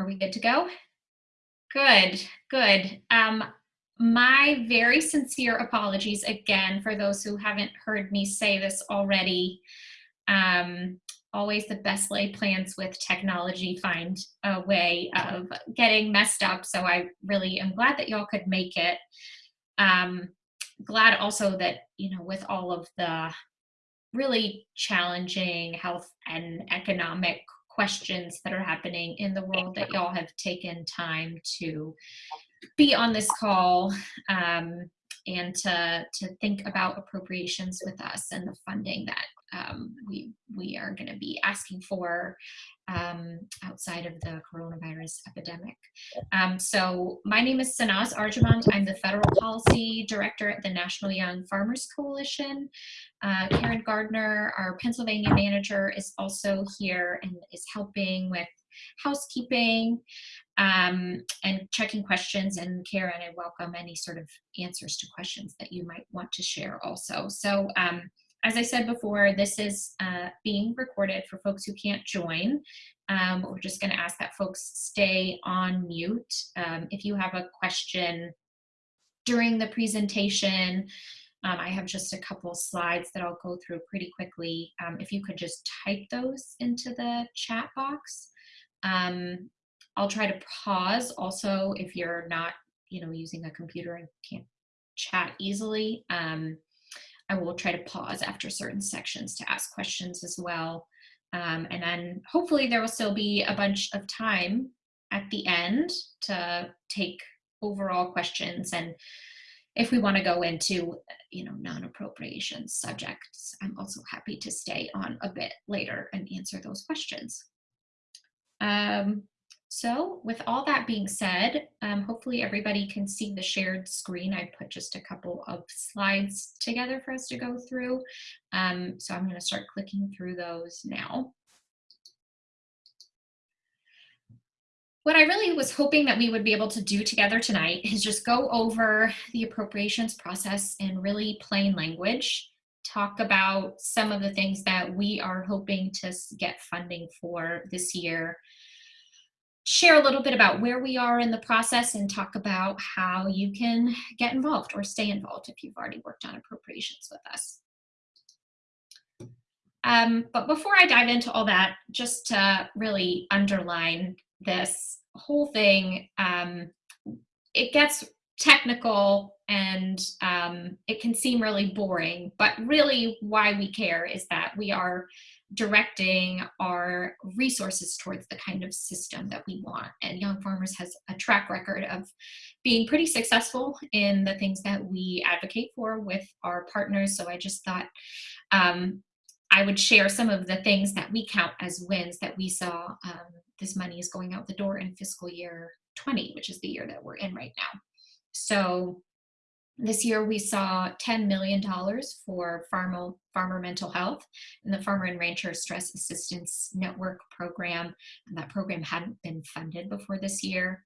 Are we good to go? Good, good. Um, my very sincere apologies again for those who haven't heard me say this already. Um, always the best laid plans with technology find a way of getting messed up. So I really am glad that y'all could make it. Um, glad also that, you know, with all of the really challenging health and economic questions that are happening in the world that y'all have taken time to be on this call um, and to, to think about appropriations with us and the funding that um, we, we are going to be asking for um, outside of the coronavirus epidemic. Um, so my name is Sanaz Arjomand. I'm the Federal Policy Director at the National Young Farmers Coalition. Uh, Karen Gardner, our Pennsylvania manager, is also here and is helping with housekeeping um, and checking questions. And Karen, I welcome any sort of answers to questions that you might want to share also. So um, as I said before, this is uh, being recorded for folks who can't join. Um, we're just going to ask that folks stay on mute. Um, if you have a question during the presentation, um, I have just a couple slides that I'll go through pretty quickly. Um, if you could just type those into the chat box. Um, I'll try to pause also if you're not, you know, using a computer and can't chat easily. Um, I will try to pause after certain sections to ask questions as well. Um, and then hopefully there will still be a bunch of time at the end to take overall questions. And if we want to go into, you know, non-appropriation subjects, I'm also happy to stay on a bit later and answer those questions. Um, so with all that being said, um, hopefully everybody can see the shared screen. I put just a couple of slides together for us to go through. Um, so I'm gonna start clicking through those now. What I really was hoping that we would be able to do together tonight is just go over the appropriations process in really plain language, talk about some of the things that we are hoping to get funding for this year, share a little bit about where we are in the process and talk about how you can get involved or stay involved if you've already worked on appropriations with us. Um, but before I dive into all that, just to really underline this whole thing, um, it gets technical and um, it can seem really boring, but really why we care is that we are directing our resources towards the kind of system that we want. And Young Farmers has a track record of being pretty successful in the things that we advocate for with our partners. So I just thought um, I would share some of the things that we count as wins that we saw um, this money is going out the door in fiscal year 20, which is the year that we're in right now. So this year we saw $10 million for farmer, farmer mental health and the Farmer and Rancher Stress Assistance Network program. And that program hadn't been funded before this year.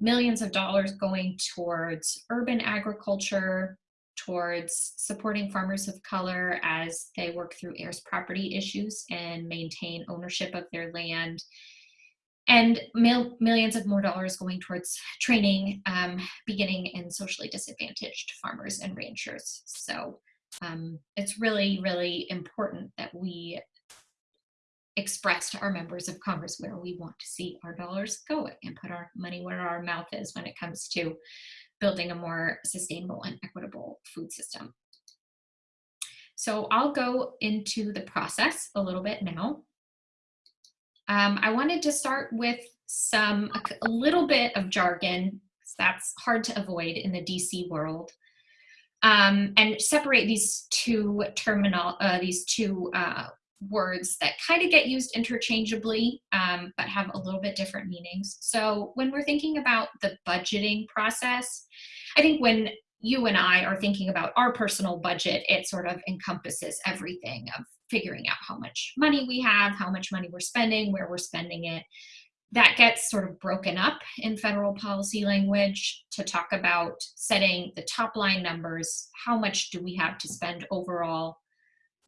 Millions of dollars going towards urban agriculture, towards supporting farmers of color as they work through heirs property issues and maintain ownership of their land and mil millions of more dollars going towards training um, beginning in socially disadvantaged farmers and ranchers. So um, it's really, really important that we express to our members of Congress where we want to see our dollars go and put our money where our mouth is when it comes to building a more sustainable and equitable food system. So I'll go into the process a little bit now. Um, I wanted to start with some, a, little bit of jargon, that's hard to avoid in the DC world, um, and separate these two terminal, uh, these two uh, words that kind of get used interchangeably, um, but have a little bit different meanings. So when we're thinking about the budgeting process, I think when you and I are thinking about our personal budget, it sort of encompasses everything of figuring out how much money we have, how much money we're spending, where we're spending it. That gets sort of broken up in federal policy language to talk about setting the top line numbers. How much do we have to spend overall?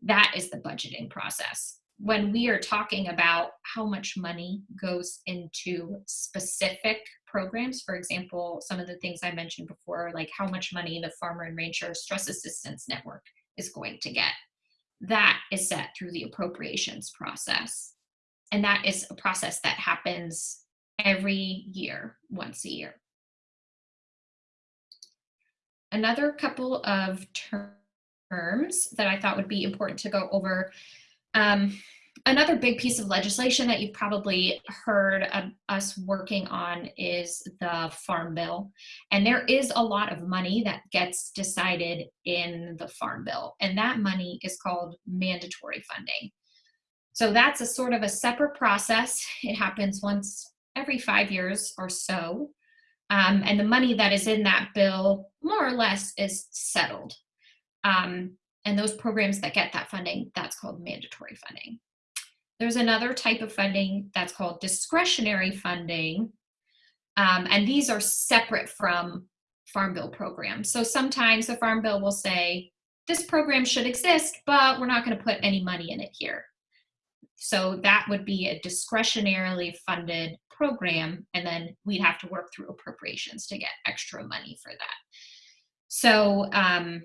That is the budgeting process. when we are talking about how much money goes into specific programs, for example, some of the things I mentioned before, like how much money the Farmer and Rancher Stress Assistance Network is going to get, that is set through the appropriations process. And that is a process that happens every year, once a year. Another couple of terms that I thought would be important to go over. Um, another big piece of legislation that you've probably heard us working on is the Farm Bill. And there is a lot of money that gets decided in the Farm Bill, and that money is called mandatory funding. So that's a sort of a separate process. It happens once every five years or so. Um, and the money that is in that bill, more or less, is settled. Um, and those programs that get that funding, that's called mandatory funding. There's another type of funding that's called discretionary funding. Um, and these are separate from Farm Bill programs. So sometimes the Farm Bill will say, this program should exist, but we're not going to put any money in it here. So that would be a discretionarily funded program, and then we'd have to work through appropriations to get extra money for that. So um,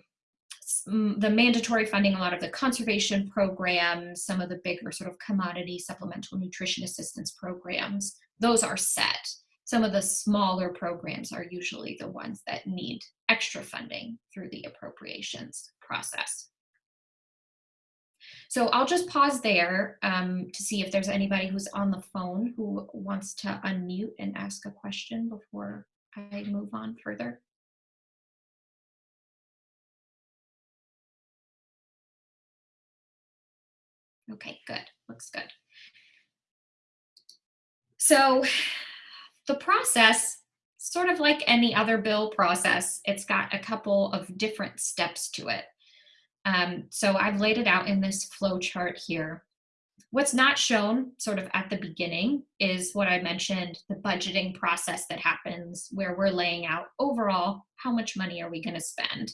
the mandatory funding, a lot of the conservation programs, some of the bigger sort of commodity supplemental nutrition assistance programs, those are set. Some of the smaller programs are usually the ones that need extra funding through the appropriations process. So I'll just pause there um, to see if there's anybody who's on the phone who wants to unmute and ask a question before I move on further. Okay, good, looks good. So the process, sort of like any other bill process, it's got a couple of different steps to it. Um, so I've laid it out in this flow chart here. What's not shown sort of at the beginning is what I mentioned, the budgeting process that happens where we're laying out overall, how much money are we gonna spend?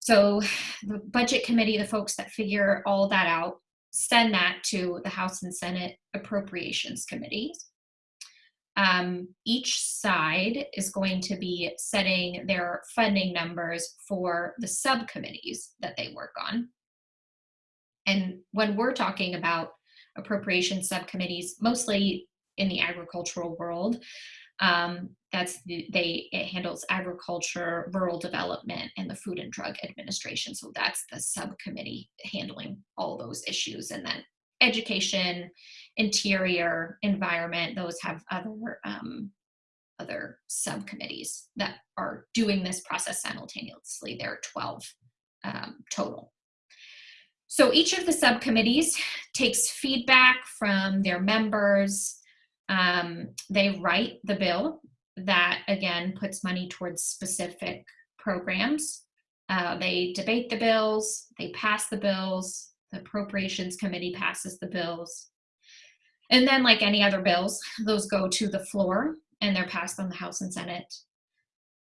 So the budget committee, the folks that figure all that out, send that to the House and Senate appropriations committees. Um, each side is going to be setting their funding numbers for the subcommittees that they work on. And when we're talking about appropriation subcommittees, mostly in the agricultural world, um, that's the, they it handles agriculture, rural development, and the Food and Drug Administration. So that's the subcommittee handling all those issues. And then education, interior, environment, those have other um, other subcommittees that are doing this process simultaneously. There are 12 um, total. So each of the subcommittees takes feedback from their members, um, they write the bill that again puts money towards specific programs. Uh, they debate the bills, they pass the bills, the appropriations committee passes the bills. And then like any other bills, those go to the floor and they're passed on the House and Senate.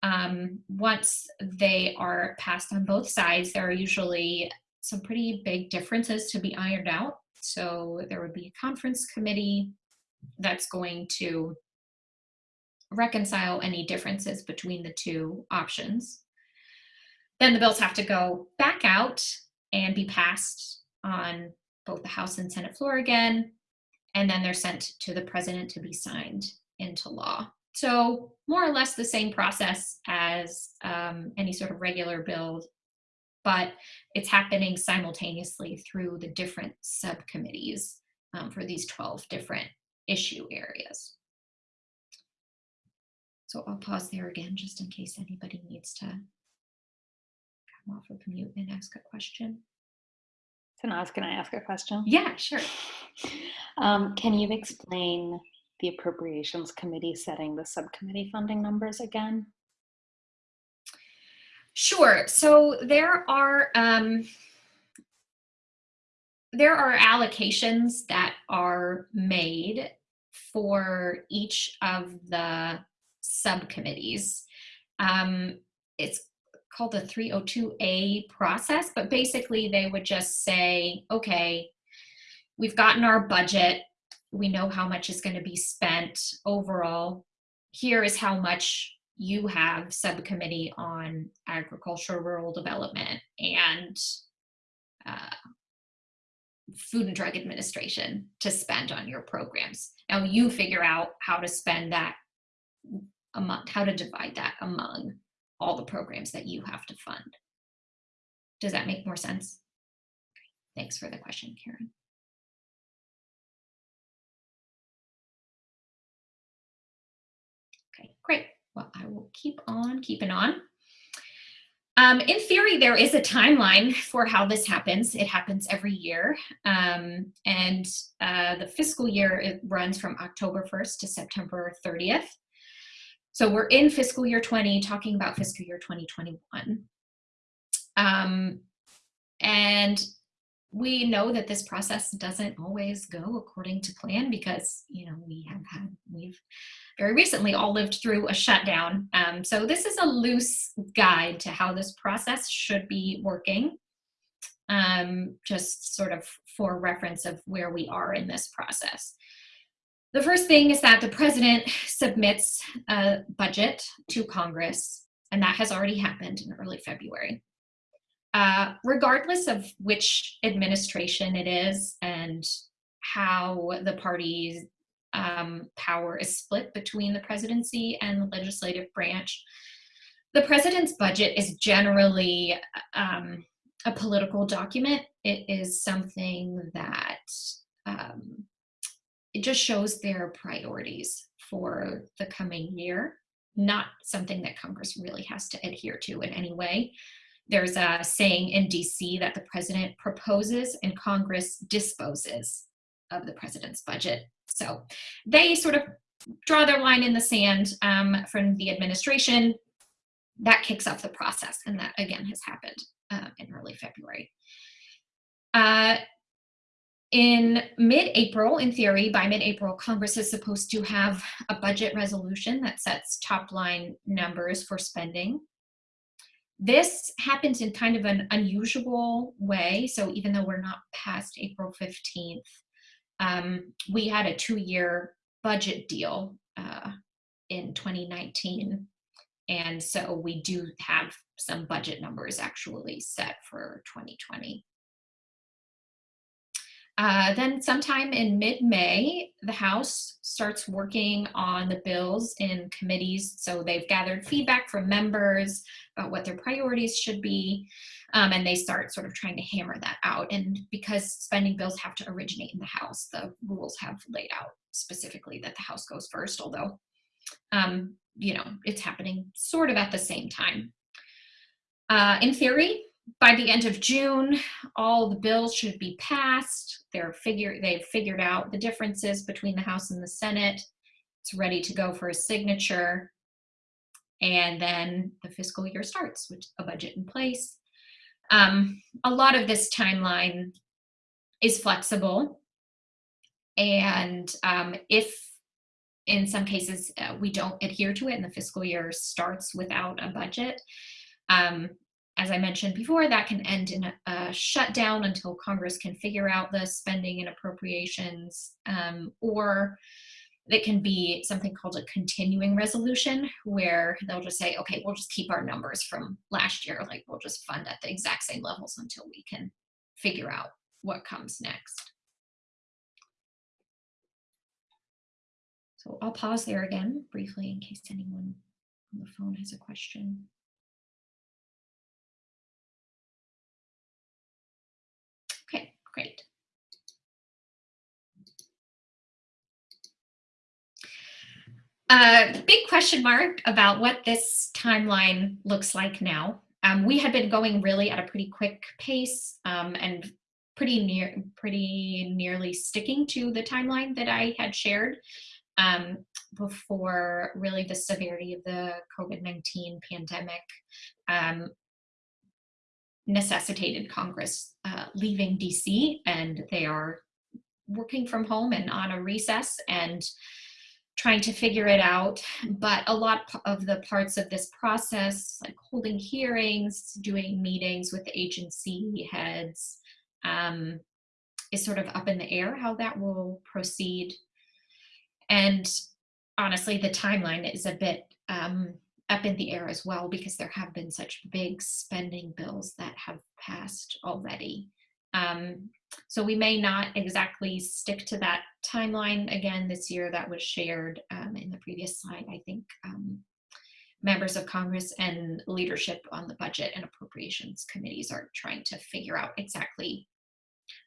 Um, once they are passed on both sides, there are usually some pretty big differences to be ironed out. So there would be a conference committee that's going to reconcile any differences between the two options. Then the bills have to go back out and be passed on both the House and Senate floor again, and then they're sent to the president to be signed into law. So more or less the same process as um, any sort of regular bill, but it's happening simultaneously through the different subcommittees um, for these 12 different issue areas. So I'll pause there again just in case anybody needs to come off of mute and ask a question. Sanaz, can I ask a question? Yeah, sure. Um, can you explain the Appropriations Committee setting the subcommittee funding numbers again? Sure. So there are um, there are allocations that are made for each of the subcommittees. Um, it's called the 302A process, but basically they would just say, okay, we've gotten our budget. We know how much is going to be spent overall. Here is how much you have subcommittee on agriculture, rural development, and uh, food and drug administration to spend on your programs. Now you figure out how to spend that among, how to divide that among all the programs that you have to fund. Does that make more sense? Thanks for the question, Karen. Okay, great. Well, I will keep on keeping on. Um, in theory, there is a timeline for how this happens. It happens every year. Um, and uh, the fiscal year, it runs from October 1st to September 30th. So we're in fiscal year 20, talking about fiscal year 2021. Um, and we know that this process doesn't always go according to plan because, you know, we have had, we've very recently all lived through a shutdown. Um, so this is a loose guide to how this process should be working, um, just sort of for reference of where we are in this process. The first thing is that the president submits a budget to Congress, and that has already happened in early February. Uh, regardless of which administration it is and how the party's um, power is split between the presidency and the legislative branch, the president's budget is generally um, a political document. It is something that um, it just shows their priorities for the coming year, not something that Congress really has to adhere to in any way. There's a saying in DC that the president proposes and Congress disposes of the president's budget. So they sort of draw their line in the sand um, from the administration. That kicks off the process, and that again has happened uh, in early February. Uh, in mid-April, in theory, by mid-April, Congress is supposed to have a budget resolution that sets top line numbers for spending this happens in kind of an unusual way. So even though we're not past April 15th, um, we had a two-year budget deal uh, in 2019. And so we do have some budget numbers actually set for 2020. Uh, then sometime in mid-May, the House starts working on the bills in committees. So they've gathered feedback from members about what their priorities should be, um, and they start sort of trying to hammer that out. And because spending bills have to originate in the House, the rules have laid out specifically that the House goes first, although, um, you know, it's happening sort of at the same time. Uh, in theory, by the end of June, all the bills should be passed. They're figure they've figured out the differences between the House and the Senate. It's ready to go for a signature. And then the fiscal year starts with a budget in place. Um, a lot of this timeline is flexible. And um, if in some cases uh, we don't adhere to it and the fiscal year starts without a budget, um, as I mentioned before, that can end in a, a, shutdown until Congress can figure out the spending and appropriations, um, or it can be something called a continuing resolution where they'll just say, okay, we'll just keep our numbers from last year, like we'll just fund at the exact same levels until we can figure out what comes next. So I'll pause there again briefly in case anyone on the phone has a question. Great. Uh, big question mark about what this timeline looks like now. Um, we had been going really at a pretty quick pace um, and pretty near, pretty nearly sticking to the timeline that I had shared um, before really the severity of the COVID-19 pandemic um, necessitated Congress uh, leaving DC and they are working from home and on a recess and trying to figure it out. But a lot of the parts of this process, like holding hearings, doing meetings with agency heads, um, is sort of up in the air how that will proceed. And honestly, the timeline is a bit um, up in the air as well because there have been such big spending bills that have passed already. Um, so we may not exactly stick to that timeline again this year that was shared um, in the previous slide. I think um, members of Congress and leadership on the budget and appropriations committees are trying to figure out exactly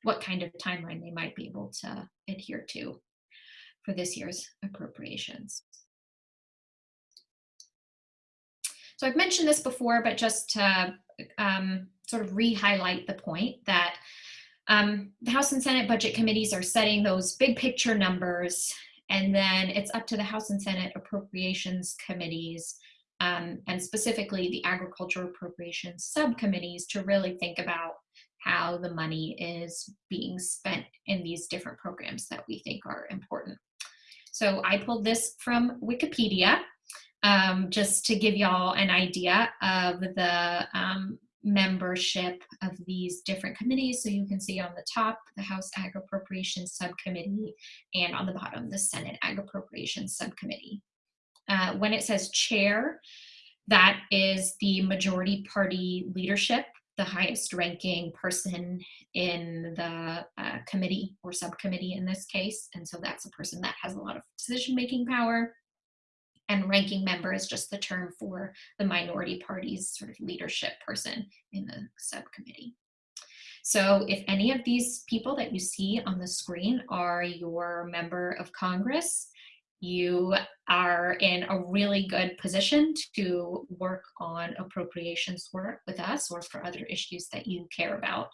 what kind of timeline they might be able to adhere to for this year's appropriations. So I've mentioned this before, but just to um, sort of re-highlight the point that um, the House and Senate budget committees are setting those big picture numbers, and then it's up to the House and Senate appropriations committees, um, and specifically the agriculture appropriations subcommittees to really think about how the money is being spent in these different programs that we think are important. So I pulled this from Wikipedia um, just to give y'all an idea of the um, membership of these different committees. So you can see on the top, the House Ag Appropriations Subcommittee, and on the bottom, the Senate Ag Appropriations Subcommittee. Uh, when it says chair, that is the majority party leadership, the highest ranking person in the uh, committee or subcommittee in this case. And so that's a person that has a lot of decision making power and ranking member is just the term for the minority party's sort of leadership person in the subcommittee. So if any of these people that you see on the screen are your member of Congress, you are in a really good position to work on appropriations work with us or for other issues that you care about.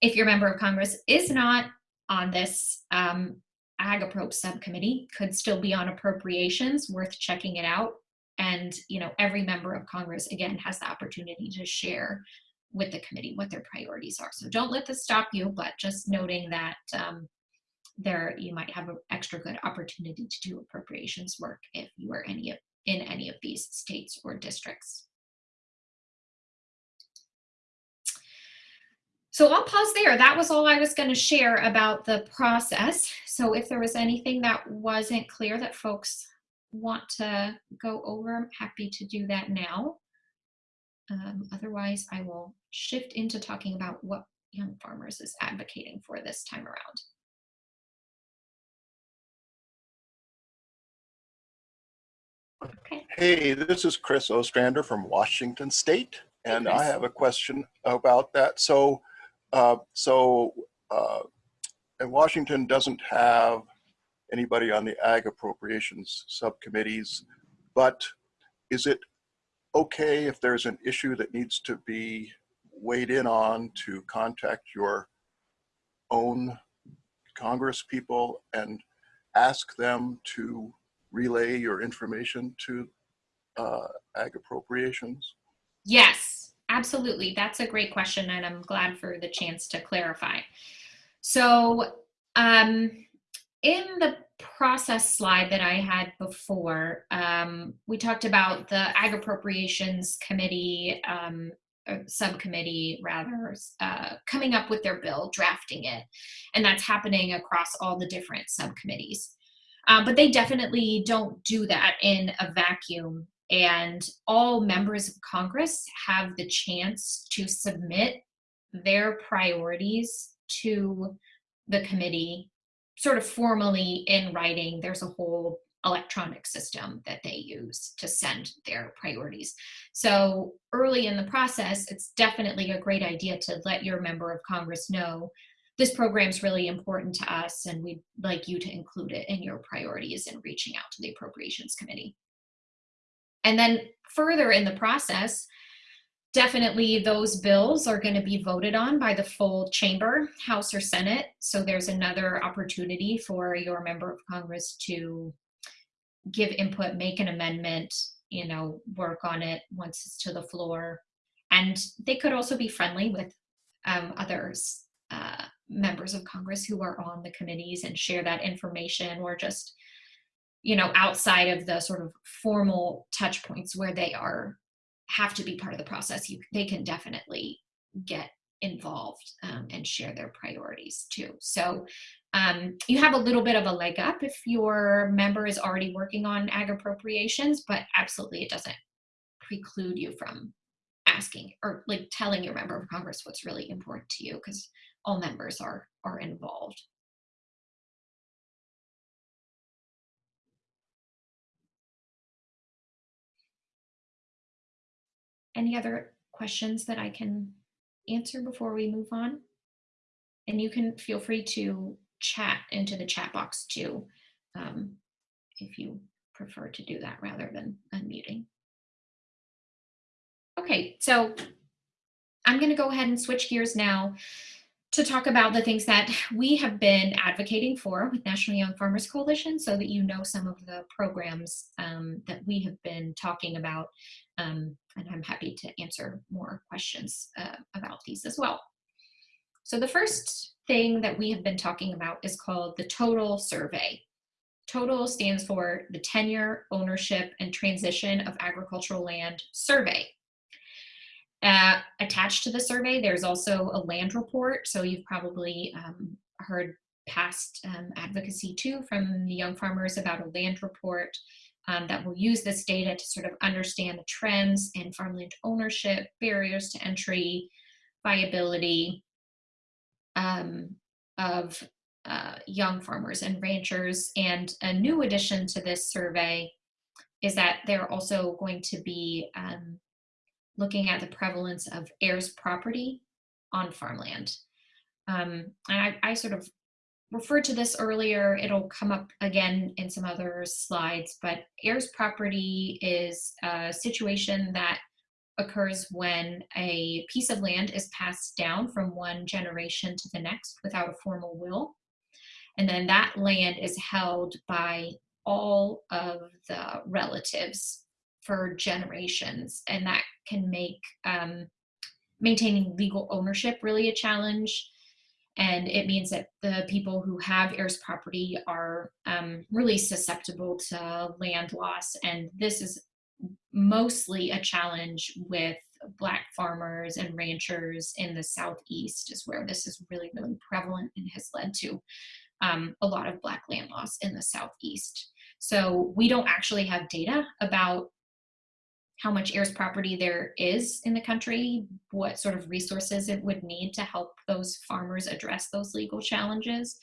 If your member of Congress is not on this um, AgAppro subcommittee could still be on appropriations, worth checking it out. And you know, every member of Congress again has the opportunity to share with the committee what their priorities are. So don't let this stop you, but just noting that um, there you might have an extra good opportunity to do appropriations work if you are any of, in any of these states or districts. So I'll pause there. That was all I was going to share about the process. So if there was anything that wasn't clear that folks want to go over, I'm happy to do that now. Um, otherwise, I will shift into talking about what Young Farmers is advocating for this time around. Okay. Hey, this is Chris Ostrander from Washington State, and hey, I have a question about that. So uh, so, uh, and Washington doesn't have anybody on the ag appropriations subcommittees, but is it okay if there's an issue that needs to be weighed in on to contact your own Congress people and ask them to relay your information to uh, ag appropriations? Yes, Absolutely. That's a great question, and I'm glad for the chance to clarify. So, um, in the process slide that I had before, um, we talked about the Ag Appropriations Committee, um, subcommittee rather, uh, coming up with their bill, drafting it, and that's happening across all the different subcommittees. Um, but they definitely don't do that in a vacuum and all members of Congress have the chance to submit their priorities to the committee sort of formally in writing. There's a whole electronic system that they use to send their priorities. So early in the process, it's definitely a great idea to let your member of Congress know this program is really important to us and we'd like you to include it in your priorities in reaching out to the Appropriations Committee. And then further in the process, definitely those bills are going to be voted on by the full chamber, House or Senate. So there's another opportunity for your member of Congress to give input, make an amendment, you know, work on it once it's to the floor. And they could also be friendly with um, others, uh, members of Congress who are on the committees and share that information or just you know outside of the sort of formal touch points where they are have to be part of the process you they can definitely get involved um, and share their priorities too. So um, you have a little bit of a leg up if your member is already working on ag appropriations, but absolutely it doesn't preclude you from asking or like telling your member of Congress what's really important to you because all members are are involved. Any other questions that I can answer before we move on? And you can feel free to chat into the chat box too, um, if you prefer to do that rather than unmuting. Okay, so I'm going to go ahead and switch gears now to talk about the things that we have been advocating for with National Young Farmers Coalition so that you know some of the programs um, that we have been talking about. Um, and I'm happy to answer more questions uh, about these as well. So the first thing that we have been talking about is called the Total Survey. TOTAL stands for the Tenure, Ownership, and Transition of Agricultural Land Survey. Uh, attached to the survey, there's also a land report. So you've probably um, heard past um, advocacy too from the young farmers about a land report um, that will use this data to sort of understand the trends in farmland ownership, barriers to entry, viability um, of uh, young farmers and ranchers. And a new addition to this survey is that they're also going to be um, looking at the prevalence of heirs property on farmland. Um, and I, I sort of referred to this earlier. It'll come up again in some other slides, but heirs property is a situation that occurs when a piece of land is passed down from one generation to the next without a formal will. And then that land is held by all of the relatives for generations and that can make um, maintaining legal ownership really a challenge. And it means that the people who have heirs property are um, really susceptible to land loss. And this is mostly a challenge with black farmers and ranchers in the southeast is where this is really really prevalent and has led to um, a lot of black land loss in the southeast. So we don't actually have data about how much heirs property there is in the country, what sort of resources it would need to help those farmers address those legal challenges.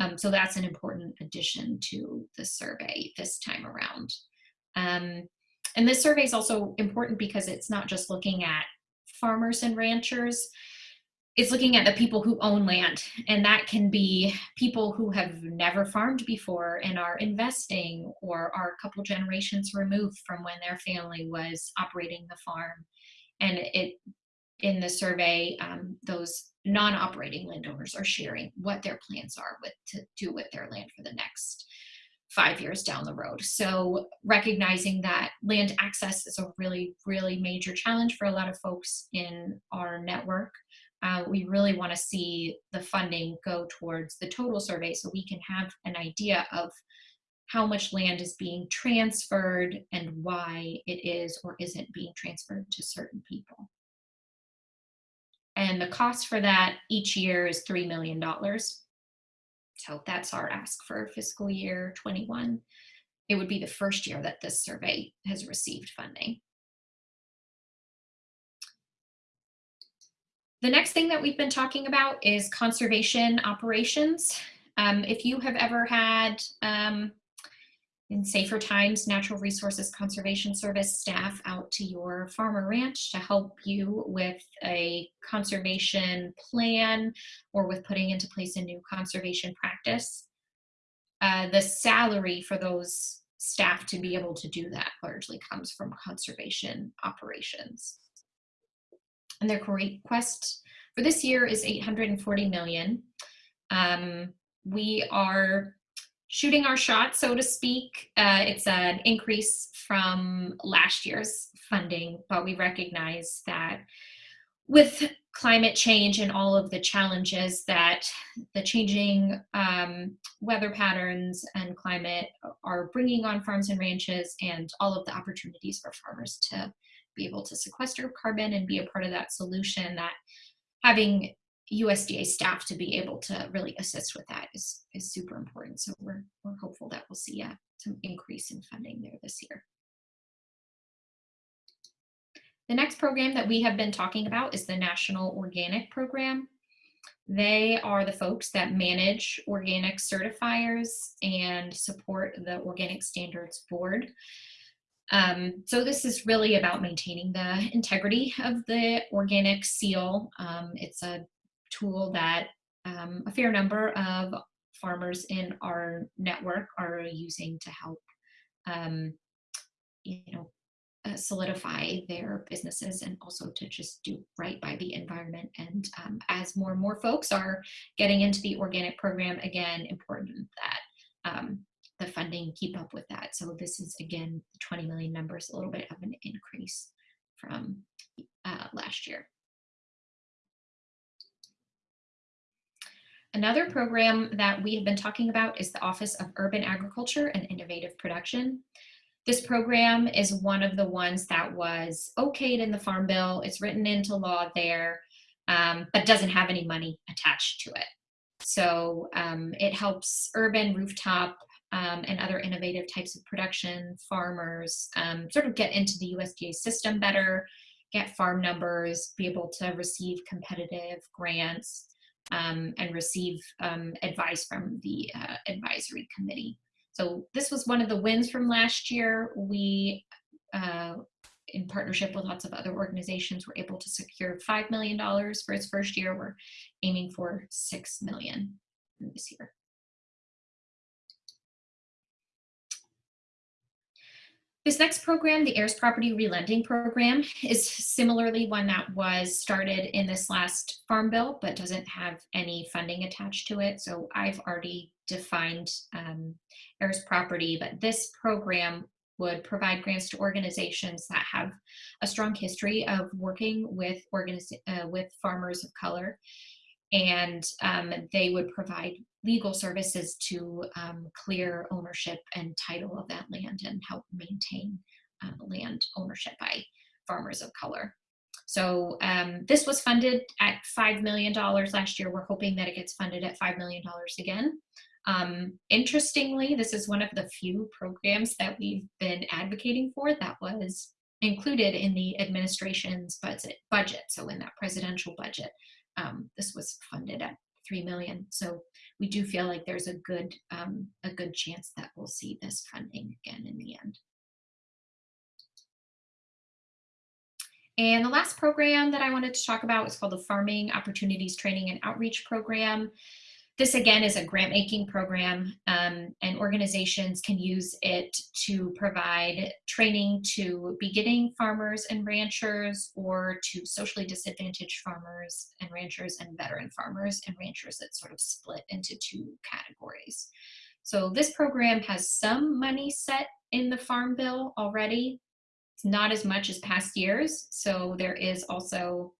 Um, so that's an important addition to the survey this time around. Um, and this survey is also important because it's not just looking at farmers and ranchers, it's looking at the people who own land. And that can be people who have never farmed before and are investing or are a couple generations removed from when their family was operating the farm. And it in the survey um, those non-operating landowners are sharing what their plans are with to do with their land for the next five years down the road. So recognizing that land access is a really, really major challenge for a lot of folks in our network uh, we really want to see the funding go towards the total survey so we can have an idea of how much land is being transferred and why it is or isn't being transferred to certain people. And the cost for that each year is $3 million. So that's our ask for fiscal year 21. It would be the first year that this survey has received funding. The next thing that we've been talking about is conservation operations. Um, if you have ever had, um, in safer times, Natural Resources Conservation Service staff out to your farm or ranch to help you with a conservation plan or with putting into place a new conservation practice, uh, the salary for those staff to be able to do that largely comes from conservation operations and their request for this year is 840 million. Um, we are shooting our shot, so to speak. Uh, it's an increase from last year's funding, but we recognize that with climate change and all of the challenges that the changing um, weather patterns and climate are bringing on farms and ranches and all of the opportunities for farmers to be able to sequester carbon and be a part of that solution that having USDA staff to be able to really assist with that is, is super important. So we're, we're hopeful that we'll see uh, some increase in funding there this year. The next program that we have been talking about is the National Organic Program. They are the folks that manage organic certifiers and support the Organic Standards Board. Um, so this is really about maintaining the integrity of the organic seal. Um, it's a tool that um, a fair number of farmers in our network are using to help, um, you know, uh, solidify their businesses and also to just do right by the environment. And um, as more and more folks are getting into the organic program, again, important that um, the funding keep up with that. So this is, again, the 20 million numbers, a little bit of an increase from uh, last year. Another program that we have been talking about is the Office of Urban Agriculture and Innovative Production. This program is one of the ones that was okayed in the Farm Bill. It's written into law there, um, but doesn't have any money attached to it. So um, it helps urban rooftop um, and other innovative types of production farmers um, sort of get into the USDA system better, get farm numbers, be able to receive competitive grants, um, and receive um, advice from the uh, advisory committee. So this was one of the wins from last year. We, uh, in partnership with lots of other organizations, were able to secure $5 million for its first year. We're aiming for 6 million this year. This next program, the heirs property relending program, is similarly one that was started in this last farm bill, but doesn't have any funding attached to it. So I've already defined um, heirs property, but this program would provide grants to organizations that have a strong history of working with uh, with farmers of color and um, they would provide legal services to um, clear ownership and title of that land and help maintain uh, land ownership by farmers of color. So um, this was funded at $5 million last year. We're hoping that it gets funded at $5 million again. Um, interestingly, this is one of the few programs that we've been advocating for that was included in the administration's budget, budget so in that presidential budget um, this was funded at three million. So we do feel like there's a good um, a good chance that we'll see this funding again in the end. And the last program that I wanted to talk about is called the Farming Opportunities Training and Outreach Program. This again is a grant making program um, and organizations can use it to provide training to beginning farmers and ranchers or to socially disadvantaged farmers and ranchers and veteran farmers and ranchers that sort of split into two categories. So this program has some money set in the farm bill already. It's not as much as past years. So there is also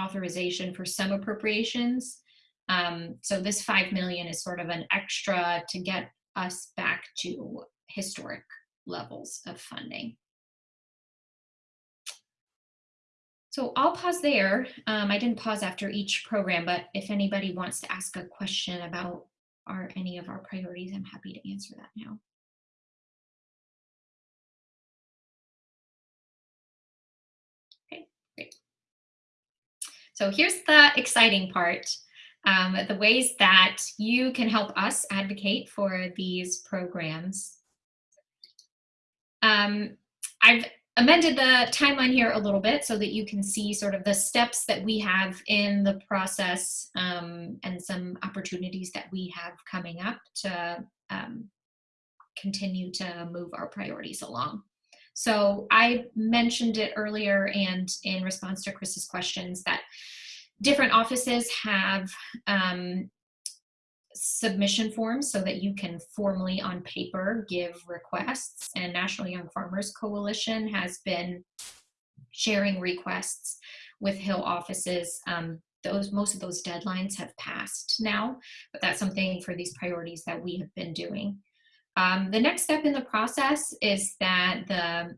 authorization for some appropriations um, so this 5 million is sort of an extra to get us back to historic levels of funding. So I'll pause there. Um, I didn't pause after each program, but if anybody wants to ask a question about our, any of our priorities, I'm happy to answer that now. Okay, great. So here's the exciting part um, the ways that you can help us advocate for these programs. Um, I've amended the timeline here a little bit so that you can see sort of the steps that we have in the process um, and some opportunities that we have coming up to um, continue to move our priorities along. So I mentioned it earlier and in response to Chris's questions that different offices have um, submission forms so that you can formally on paper give requests and National Young Farmers Coalition has been sharing requests with Hill offices. Um, those Most of those deadlines have passed now, but that's something for these priorities that we have been doing. Um, the next step in the process is that the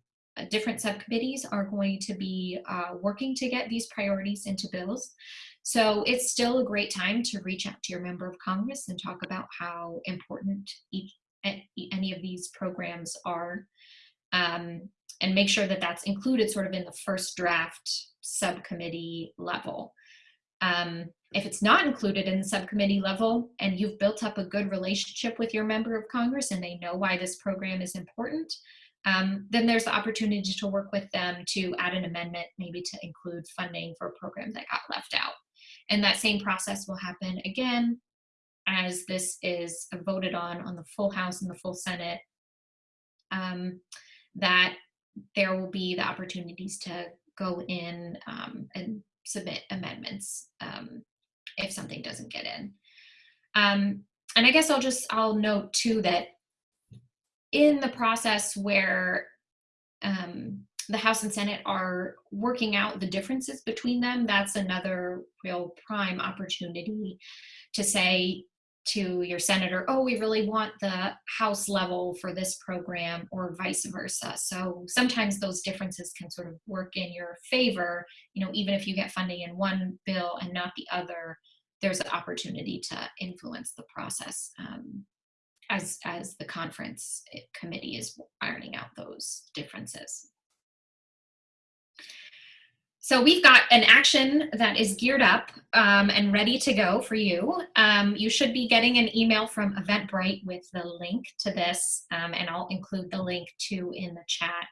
different subcommittees are going to be uh, working to get these priorities into bills. So it's still a great time to reach out to your member of Congress and talk about how important each, any of these programs are um, and make sure that that's included sort of in the first draft subcommittee level. Um, if it's not included in the subcommittee level and you've built up a good relationship with your member of Congress and they know why this program is important, um, then there's the opportunity to work with them to add an amendment, maybe to include funding for a program that got left out. And that same process will happen again as this is voted on on the full House and the full Senate, um, that there will be the opportunities to go in um, and submit amendments um, if something doesn't get in. Um, and I guess I'll just, I'll note too that in the process where um, the House and Senate are working out the differences between them, that's another real prime opportunity to say, to your senator, oh, we really want the House level for this program or vice versa. So sometimes those differences can sort of work in your favor, you know, even if you get funding in one bill and not the other, there's an opportunity to influence the process um, as, as the conference eh, committee is ironing out those differences. So we've got an action that is geared up um, and ready to go for you. Um, you should be getting an email from Eventbrite with the link to this, um, and I'll include the link too in the chat.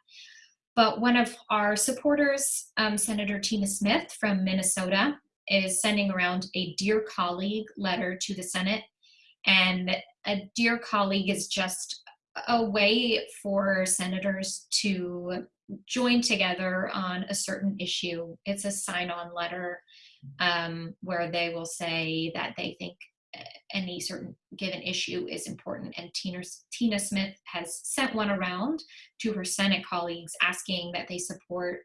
But one of our supporters, um, Senator Tina Smith from Minnesota, is sending around a Dear Colleague letter to the Senate. And a Dear Colleague is just a way for senators to join together on a certain issue. It's a sign-on letter um, where they will say that they think uh, any certain given issue is important. And Tina, Tina Smith has sent one around to her Senate colleagues asking that they support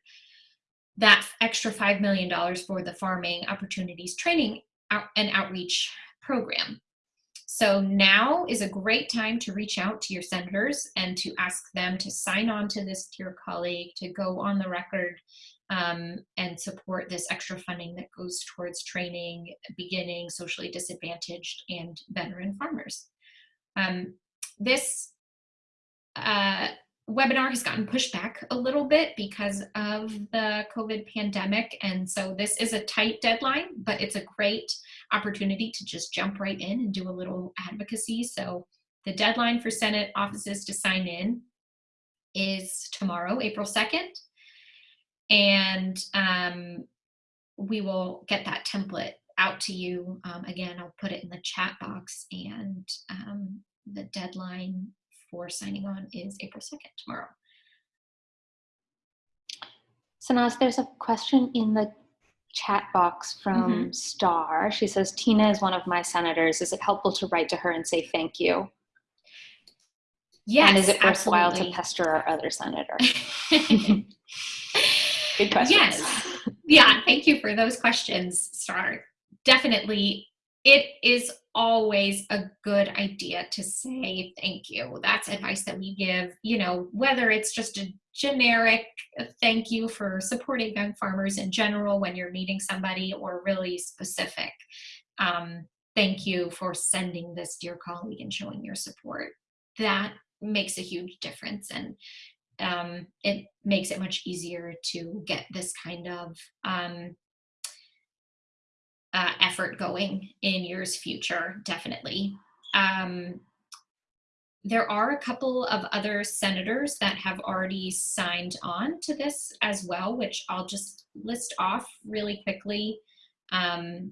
that extra $5 million for the Farming Opportunities Training and Outreach Program. So now is a great time to reach out to your senators and to ask them to sign on to this Dear Colleague, to go on the record um, and support this extra funding that goes towards training beginning socially disadvantaged and veteran farmers. Um, this uh, webinar has gotten pushed back a little bit because of the COVID pandemic. And so this is a tight deadline, but it's a great opportunity to just jump right in and do a little advocacy. So the deadline for Senate offices to sign in is tomorrow, April 2nd. And um, we will get that template out to you. Um, again, I'll put it in the chat box and um, the deadline for signing on is April 2nd, tomorrow. Sanaz, there's a question in the chat box from mm -hmm. Star. She says, Tina is one of my senators. Is it helpful to write to her and say thank you? Yes, And is it worthwhile absolutely. to pester our other senator? Good question. Yes. Yeah, thank you for those questions, Star. Definitely, it is always a good idea to say thank you. That's advice that we give, you know, whether it's just a generic thank you for supporting young farmers in general when you're meeting somebody or really specific. Um, thank you for sending this dear colleague and showing your support. That makes a huge difference and um, it makes it much easier to get this kind of um, uh, effort going in years future, definitely. Um, there are a couple of other senators that have already signed on to this as well, which I'll just list off really quickly um,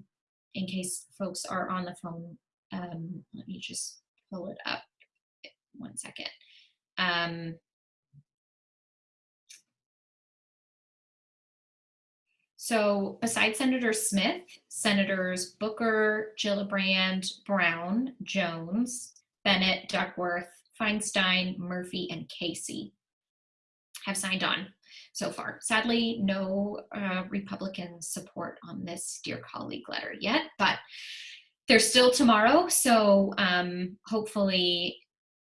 in case folks are on the phone. Um, let me just pull it up one second. Um, So besides Senator Smith, Senators Booker, Gillibrand, Brown, Jones, Bennett, Duckworth, Feinstein, Murphy, and Casey have signed on so far. Sadly, no uh, Republican support on this Dear Colleague letter yet, but there's still tomorrow. So um, hopefully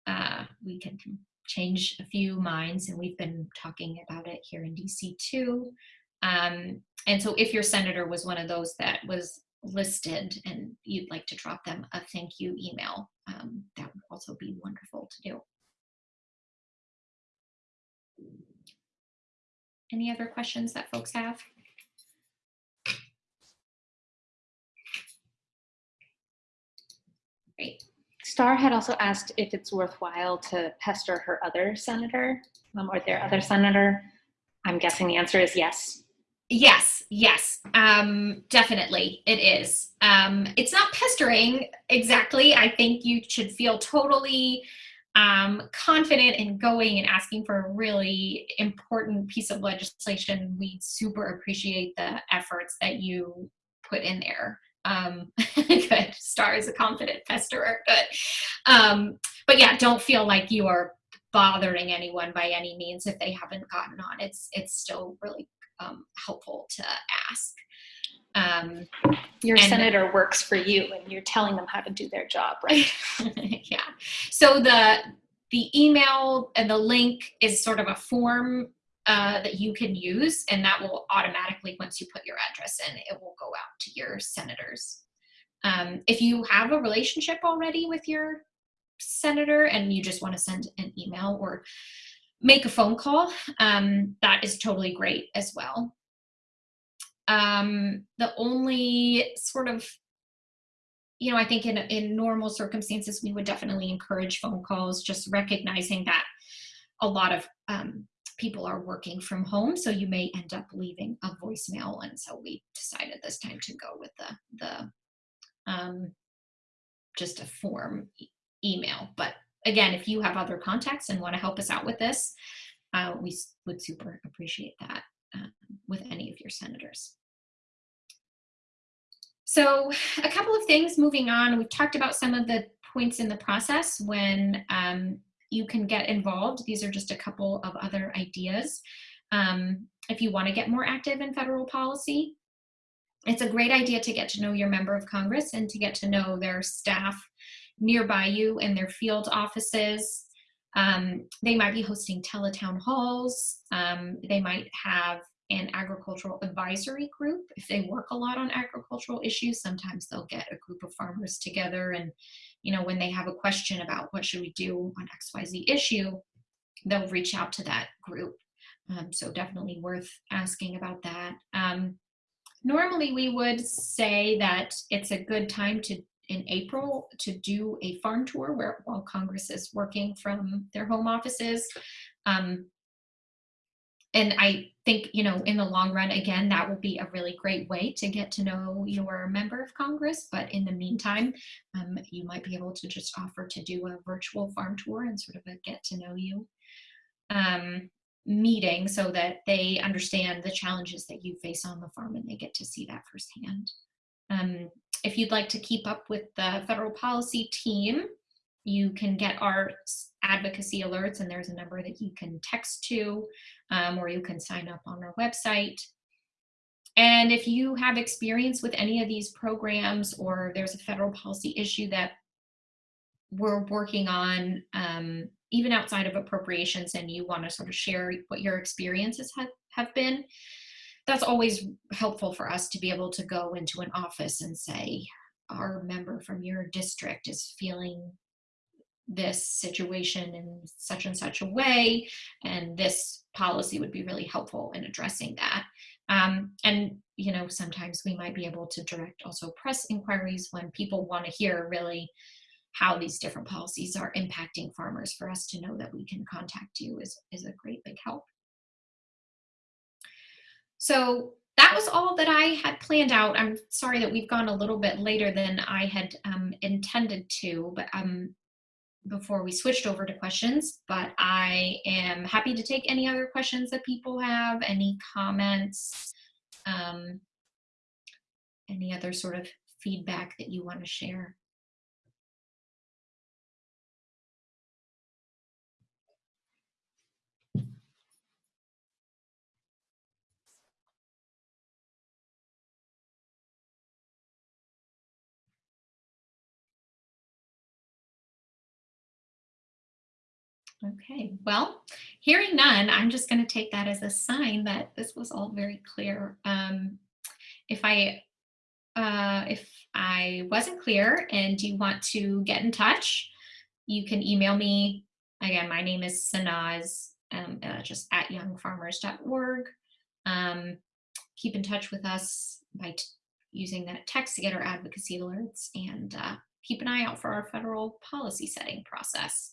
uh, we can change a few minds, and we've been talking about it here in DC too. Um, and so if your senator was one of those that was listed and you'd like to drop them a thank you email, um, that would also be wonderful to do. Any other questions that folks have? Great. Star had also asked if it's worthwhile to pester her other senator um, or their other senator. I'm guessing the answer is yes. Yes, yes, um, definitely it is. Um, it's not pestering exactly. I think you should feel totally um, confident in going and asking for a really important piece of legislation. We super appreciate the efforts that you put in there. Um, good. Star is a confident pesterer. Good. Um, but yeah, don't feel like you are bothering anyone by any means if they haven't gotten on. It's it's still really um, helpful to ask. Um, Your senator works for you and you're telling them how to do their job, right? yeah. So the the email and the link is sort of a form uh, that you can use, and that will automatically, once you put your address in, it will go out to your senators. Um, if you have a relationship already with your senator and you just want to send an email or make a phone call, um, that is totally great as well. Um, the only sort of you know, I think in in normal circumstances, we would definitely encourage phone calls, just recognizing that a lot of um, people are working from home, so you may end up leaving a voicemail, and so we decided this time to go with the the um, just a form e- email. But again, if you have other contacts and want to help us out with this, uh, we would super appreciate that uh, with any of your senators. So a couple of things moving on. We've talked about some of the points in the process when um, you can get involved. These are just a couple of other ideas. Um, if you want to get more active in federal policy, it's a great idea to get to know your member of Congress and to get to know their staff nearby you in their field offices. Um, they might be hosting teletown halls. Um, they might have an agricultural advisory group. If they work a lot on agricultural issues, sometimes they'll get a group of farmers together and, you know, when they have a question about what should we do on XYZ issue, they'll reach out to that group. Um, so definitely worth asking about that. Um, normally we would say that it's a good time to in April to do a farm tour where while Congress is working from their home offices. Um, and I think, you know, in the long run, again, that will be a really great way to get to know your member of Congress. But in the meantime, um, you might be able to just offer to do a virtual farm tour and sort of a get to know you um, meeting so that they understand the challenges that you face on the farm and they get to see that firsthand. Um, if you'd like to keep up with the federal policy team, you can get our advocacy alerts, and there's a number that you can text to, um, or you can sign up on our website. And if you have experience with any of these programs, or there's a federal policy issue that we're working on, um, even outside of appropriations, and you want to sort of share what your experiences have, have been, that's always helpful for us to be able to go into an office and say, our member from your district is feeling this situation in such and such a way, and this policy would be really helpful in addressing that. Um, and you know, sometimes we might be able to direct also press inquiries when people want to hear really how these different policies are impacting farmers. For us to know that we can contact you is is a great big help. So that was all that I had planned out. I'm sorry that we've gone a little bit later than I had um, intended to, but um, before we switched over to questions, but I am happy to take any other questions that people have, any comments, um, any other sort of feedback that you want to share. Okay, well, hearing none, I'm just going to take that as a sign that this was all very clear. Um, if I uh, if I wasn't clear and you want to get in touch, you can email me. Again, my name is Sanaz, um, uh, just at youngfarmers.org. Um, keep in touch with us by using that text to get our advocacy alerts and uh, keep an eye out for our federal policy setting process.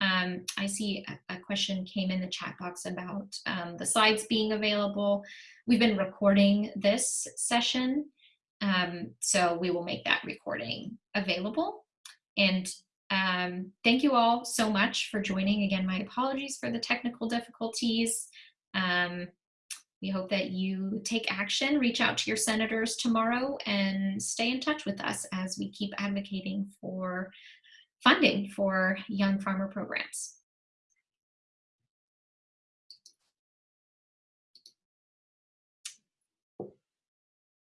Um, I see a, question came in the chat box about um, the slides being available. We've been recording this session, um, so we will make that recording available. And um, thank you all so much for joining. Again, my apologies for the technical difficulties. Um, we hope that you take action, reach out to your senators tomorrow, and stay in touch with us as we keep advocating for funding for young farmer programs.